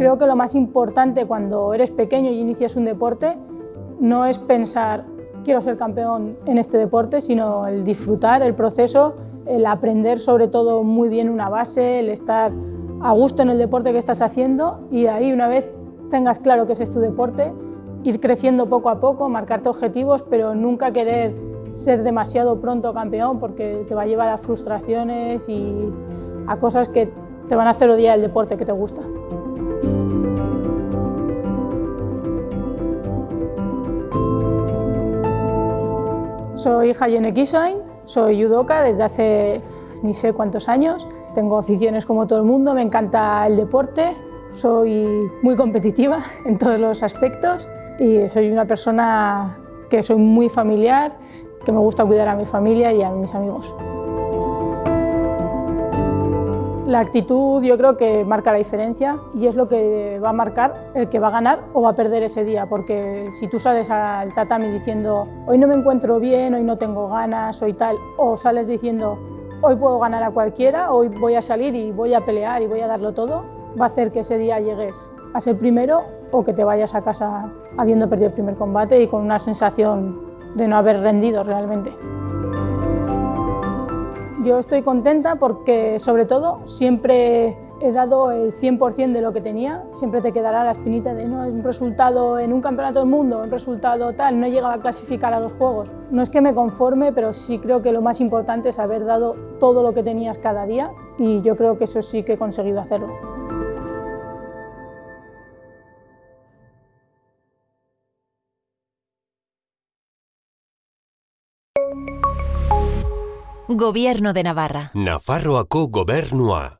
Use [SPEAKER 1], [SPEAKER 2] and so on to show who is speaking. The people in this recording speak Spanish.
[SPEAKER 1] Creo que lo más importante cuando eres pequeño y inicias un deporte no es pensar quiero ser campeón en este deporte, sino el disfrutar el proceso, el aprender sobre todo muy bien una base, el estar a gusto en el deporte que estás haciendo y ahí una vez tengas claro que ese es tu deporte, ir creciendo poco a poco, marcarte objetivos, pero nunca querer ser demasiado pronto campeón porque te va a llevar a frustraciones y a cosas que te van a hacer odiar el deporte que te gusta. Soy Hayone Kisain, soy judoka desde hace ni sé cuántos años. Tengo aficiones como todo el mundo, me encanta el deporte, soy muy competitiva en todos los aspectos y soy una persona que soy muy familiar, que me gusta cuidar a mi familia y a mis amigos. La actitud yo creo que marca la diferencia y es lo que va a marcar el que va a ganar o va a perder ese día, porque si tú sales al tatami diciendo hoy no me encuentro bien, hoy no tengo ganas, hoy tal, o sales diciendo hoy puedo ganar a cualquiera, hoy voy a salir y voy a pelear y voy a darlo todo, va a hacer que ese día llegues a ser primero o que te vayas a casa habiendo perdido el primer combate y con una sensación de no haber rendido realmente. Yo estoy contenta porque, sobre todo, siempre he dado el 100% de lo que tenía. Siempre te quedará la espinita de no es un resultado en un campeonato del mundo, un resultado tal, no he llegado a clasificar a los Juegos. No es que me conforme, pero sí creo que lo más importante es haber dado todo lo que tenías cada día y yo creo que eso sí que he conseguido hacerlo.
[SPEAKER 2] Gobierno de Navarra.
[SPEAKER 3] Nafarroako gobernua.